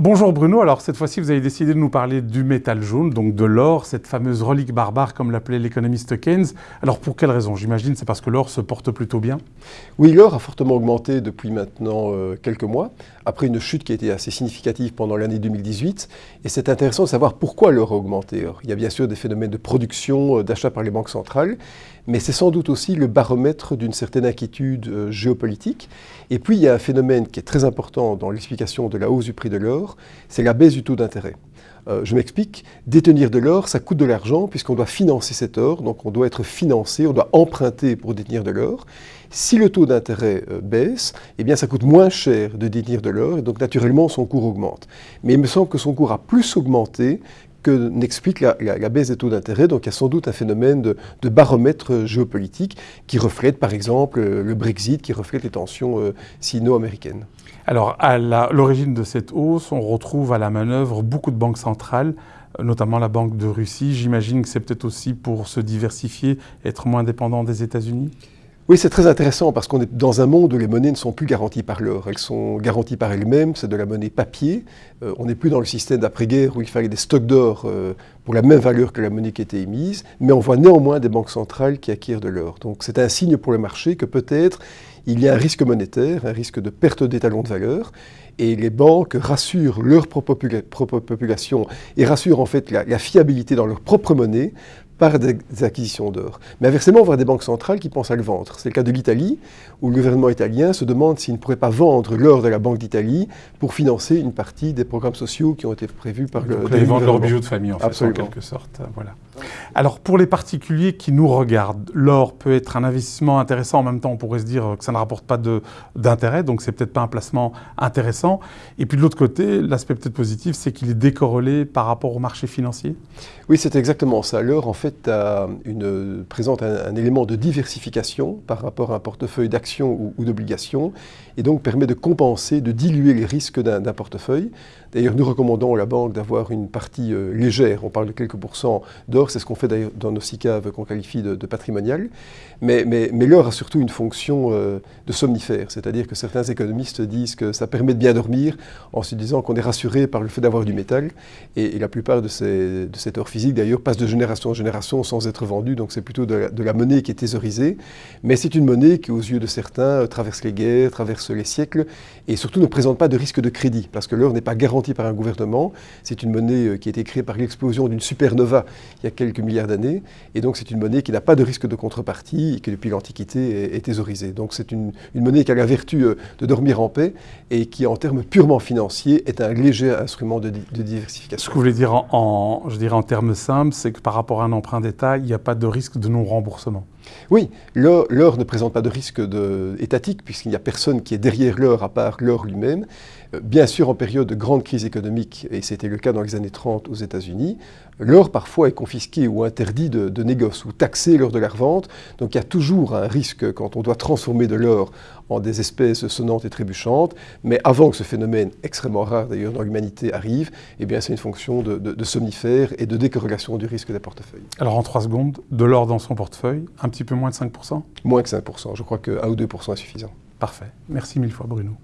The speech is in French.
Bonjour Bruno, alors cette fois-ci vous avez décidé de nous parler du métal jaune, donc de l'or, cette fameuse relique barbare comme l'appelait l'économiste Keynes. Alors pour quelle raison? J'imagine c'est parce que l'or se porte plutôt bien? Oui, l'or a fortement augmenté depuis maintenant euh, quelques mois, après une chute qui a été assez significative pendant l'année 2018. Et c'est intéressant de savoir pourquoi l'or a augmenté. il y a bien sûr des phénomènes de production, euh, d'achat par les banques centrales, mais c'est sans doute aussi le baromètre d'une certaine inquiétude euh, géopolitique. Et puis il y a un phénomène qui est très important dans l'explication de la hausse du prix de l'or, c'est la baisse du taux d'intérêt. Euh, je m'explique, détenir de l'or, ça coûte de l'argent puisqu'on doit financer cet or, donc on doit être financé, on doit emprunter pour détenir de l'or. Si le taux d'intérêt euh, baisse, eh bien ça coûte moins cher de détenir de l'or et donc naturellement son cours augmente. Mais il me semble que son cours a plus augmenté que n'explique la, baisse des taux d'intérêt. Donc il y a sans doute un phénomène de, baromètre géopolitique qui reflète par exemple le Brexit, qui reflète les tensions euh, sino-américaines. Alors à l'origine de cette hausse, on retrouve à la manœuvre beaucoup de banques centrales, notamment la Banque de Russie. J'imagine que c'est peut-être aussi pour se diversifier, être moins dépendant des États-Unis? Oui, c'est très intéressant parce qu'on est dans un monde où les monnaies ne sont plus garanties par l'or. Elles sont garanties par elles-mêmes, c'est de la monnaie papier. Euh, on n'est plus dans le système d'après-guerre où il fallait des stocks d'or euh, pour la même valeur que la monnaie qui était émise, mais on voit néanmoins des banques centrales qui acquièrent de l'or. Donc c'est un signe pour le marché que peut-être il y a un risque monétaire, un risque de perte d'étalons de valeur, et les banques rassurent leur propre, population et rassurent en fait la fiabilité dans leur propre monnaie par des acquisitions d'or. Mais inversement, on voit des banques centrales qui pensent à le vendre. C'est le cas de l'Italie, où le gouvernement italien se demande s'il ne pourrait pas vendre l'or de la Banque d'Italie pour financer une partie des programmes sociaux qui ont été prévus par le Ils vendent leurs bijoux de famille, en fait, en quelque sorte. Voilà. Alors, pour les particuliers qui nous regardent, l'or peut être un investissement intéressant. En même temps, on pourrait se dire que ça ne rapporte pas d'intérêt, donc c'est peut-être pas un placement intéressant. Et puis de l'autre côté, l'aspect peut-être positif, c'est qu'il est décorrélé par rapport au marché financier. Oui, c'est exactement ça. L'or, en fait, présente un, élément de diversification par rapport à un portefeuille d'actions ou, d'obligations et donc permet de compenser, de diluer les risques d'un portefeuille. D'ailleurs, nous recommandons à la banque d'avoir une partie euh, légère, on parle de quelques pourcents d'or, c'est ce qu'on fait dans nos SICAV qu'on qualifie de, patrimonial, mais, mais, mais l'or a surtout une fonction euh, de somnifère, c'est-à-dire que certains économistes disent que ça permet de bien dormir en se disant qu'on est rassuré par le fait d'avoir du métal, et, la plupart de, ces, de cet or physique d'ailleurs passe de génération en génération sans être vendu, donc c'est plutôt de la, monnaie qui est thésaurisée, mais c'est une monnaie qui, aux yeux de certains, traverse les guerres, traverse les siècles, et surtout ne présente pas de risque de crédit, parce que l'or n'est pas garanti par un gouvernement, c'est une monnaie euh, qui a été créée par l'explosion d'une supernova il y a quelques milliards d'années, et donc c'est une monnaie qui n'a pas de risque de contrepartie, et qui depuis l'Antiquité est, thésaurisée. Donc c'est une, monnaie qui a la vertu euh, de dormir en paix, et qui en termes purement financiers est un léger instrument de, diversification. Ce que vous voulez dire en termes simples, c'est que par rapport à un emprunt d'État, il n'y a pas de risque de non-remboursement. Oui, l'or ne présente pas de risque étatique puisqu'il n'y a personne qui est derrière l'or à part l'or lui-même. Euh, bien sûr, en période de grande crise économique, et c'était le cas dans les années 30 aux États-Unis, l'or parfois est confisqué ou interdit de, négoce ou taxé lors de la revente. Donc il y a toujours un risque quand on doit transformer de l'or en des espèces sonnantes et trébuchantes. Mais avant que ce phénomène, extrêmement rare d'ailleurs dans l'humanité, arrive, eh bien c'est une fonction de, somnifère et de décorrélation du risque des portefeuilles. Alors en trois secondes, de l'or dans son portefeuille, un petit peu moins de 5% Moins que 5%. Je crois que 1 ou 2% est suffisant. Parfait. Merci mille fois Bruno.